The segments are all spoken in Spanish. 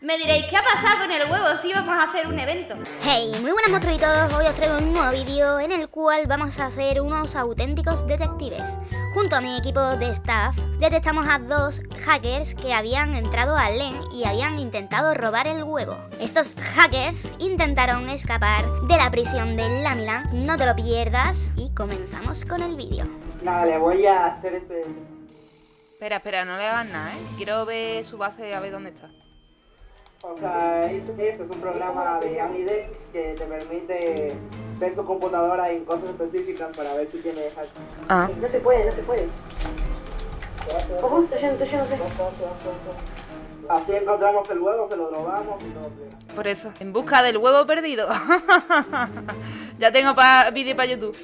Me diréis, ¿qué ha pasado con el huevo si vamos a hacer un evento? Hey, muy buenas monstruitos, hoy os traigo un nuevo vídeo en el cual vamos a ser unos auténticos detectives. Junto a mi equipo de staff, detectamos a dos hackers que habían entrado al LEN y habían intentado robar el huevo. Estos hackers intentaron escapar de la prisión de Lamiland, no te lo pierdas y comenzamos con el vídeo. Nada, le voy a hacer ese... Espera, espera, no le hagas nada, ¿eh? Quiero ver su base a ver dónde está. O sea, es, ese es un programa de Anidex que te permite ver su computadora en cosas específicas para ver si tiene hack. Ah. No se puede, no se puede. Ojo, estoy yendo, estoy yendo, sé. Así encontramos el huevo, se lo robamos y todo. Por eso, en busca del huevo perdido. ya tengo pa vídeo para YouTube.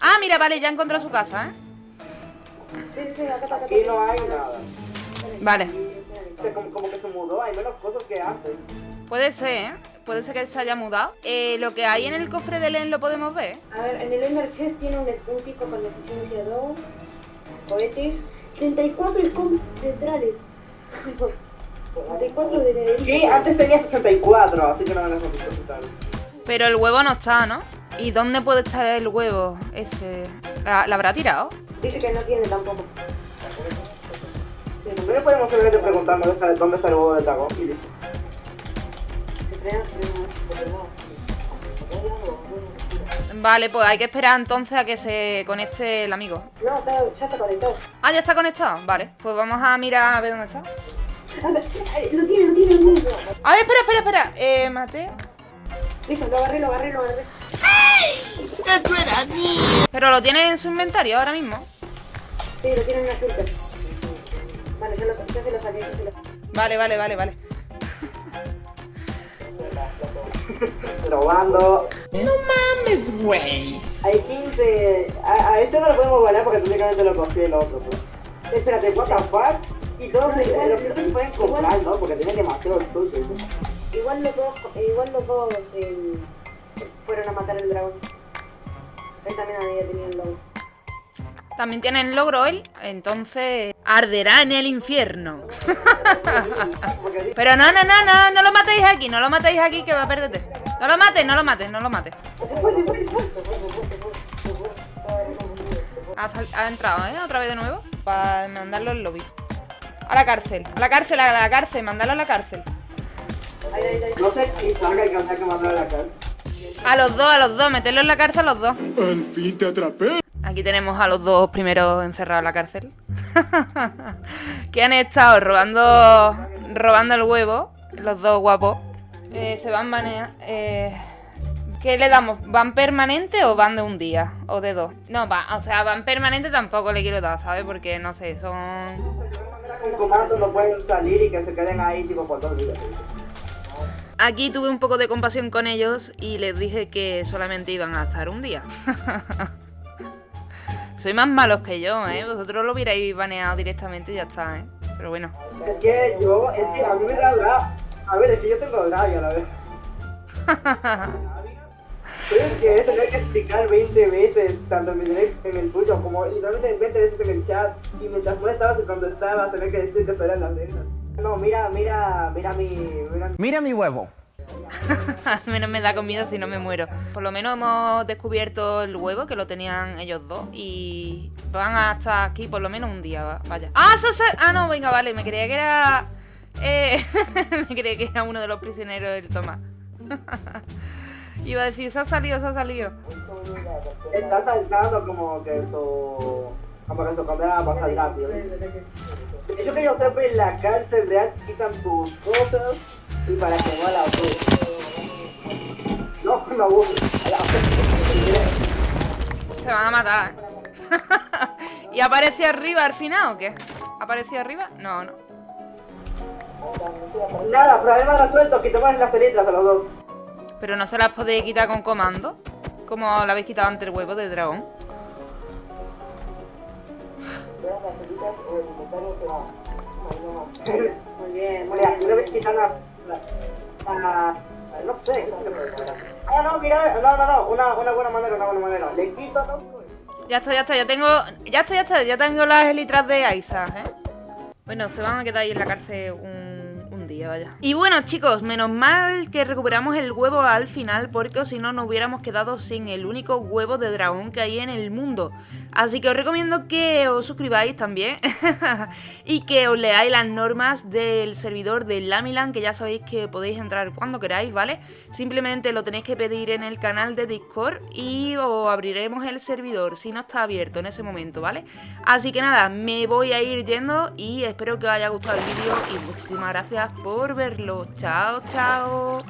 Ah, mira, vale, ya encontró su casa, ¿eh? Sí, sí, sí, acá está, acá Aquí no hay nada. Vale. O sea, como, como que se mudó, hay menos cosas que antes. Puede ser, ¿eh? Puede ser que se haya mudado. Eh, lo que hay en el cofre de Len lo podemos ver. A ver, en el Ender Chest tiene un, pico con eficiencia 2, cohetes, 34 scom centrales. 34 de Sí, antes tenía 64, así que no me lo necesito quitar. Pero el huevo no está, ¿no? ¿Y dónde puede estar el huevo ese? ¿La, la habrá tirado? Dice que no tiene tampoco. Sí, Primero podemos simplemente preguntar dónde está, dónde está el huevo de dragón y listo. Vale, pues hay que esperar entonces a que se conecte el amigo. No, está, ya está conectado. Ah, ya está conectado. Vale, pues vamos a mirar a ver dónde está. Ay, Lo tiene, lo tiene, lo tiene. A ver, espera, espera, espera. Eh, mate. Listo, lo agarré, lo agarré, lo agarré. Pero lo tiene en su inventario ahora mismo. Sí, lo tiene en una filter. Vale, ya, lo, ya se lo saqué, ya se lo Vale, vale, vale, vale. Robando. No mames, güey. Hay 15. A, a este no lo podemos valer porque técnicamente lo cogí el otro, pues. Espérate, what the fuck? Y todos los los otros se pueden comprar, ¿no? Porque tienen demasiado fruto. Igual los dos, igual los dos eh, fueron a matar el dragón. Él también había tenido el lobo. También tiene el logro él, entonces arderá en el infierno. Pero no, no, no, no, no lo matéis aquí, no lo matéis aquí que va a perderte. No lo mates, no lo mates, no lo mates. Se fue, se fue, se fue. Ha, ha entrado, ¿eh? Otra vez de nuevo. Para mandarlo al lobby. A la cárcel, a la cárcel, a la cárcel, mandarlo a la cárcel. No sé si salga y que hay que mandar a la casa. A los dos, a los dos, meterlo en la cárcel a los dos. Al fin te atrapé. Aquí tenemos a los dos primeros encerrados en la cárcel. que han estado robando robando el huevo. Los dos guapos. Eh, se van banear. Eh, ¿Qué le damos? ¿Van permanente o van de un día? ¿O de dos? No, va, o sea, van permanente tampoco le quiero dar, ¿sabes? Porque no sé, son. Aquí tuve un poco de compasión con ellos y les dije que solamente iban a estar un día. Soy más malos que yo, ¿eh? Vosotros lo hubierais baneado directamente y ya está, ¿eh? Pero bueno. Es que yo, es que a mí me da rabia. A ver, es que yo tengo rabia a la vez. Soy el que es tener que explicar 20 veces, tanto en mi direct en el tuyo, como literalmente 20 veces en el chat, y mientras no estabas y cuando estabas, tener que decir que eran las reglas. No, mira, mira, mira mi... Mira, Mira mi huevo. menos me da comida si no me muero. Por lo menos hemos descubierto el huevo que lo tenían ellos dos y van a estar aquí por lo menos un día, va- vaya. ¡Ah, eso se- Ah, no, venga, vale, me creía que era... Eh, me creía que era uno de los prisioneros del Tomás. Iba a decir, se ha salido, se ha salido. está saltando como que su... como que su condena va a pasar rápido. Yo que yo sepa, en la cárcel real quitan tus cosas y para que no la Se van a matar, ¿eh? ¿Y aparece arriba al final o qué? ¿Apareció arriba? No, no. Nada, problema resuelto, quitamos las elitras a los dos. Pero no se las podéis quitar con comando. Como la habéis quitado antes el huevo de dragón. Muy bien, muy bien. una vez no sé, qué. Ah, no, mira, no, no, no, una, una buena manera, una buena manera. Le quito, no, Ya está, ya está, ya tengo. Ya está, ya está, ya tengo las elitras de Isaac, ¿eh? Bueno, se van a quedar ahí en la cárcel un. Y bueno, chicos, menos mal que recuperamos el huevo al final, porque si no nos hubiéramos quedado sin el único huevo de dragón que hay en el mundo. Así que os recomiendo que os suscribáis también y que os leáis las normas del servidor de Lamilan, que ya sabéis que podéis entrar cuando queráis, ¿vale? Simplemente lo tenéis que pedir en el canal de Discord y os abriremos el servidor si no está abierto en ese momento, ¿vale? Así que nada, me voy a ir yendo y espero que os haya gustado el vídeo y muchísimas gracias por verlo. Chao, chao.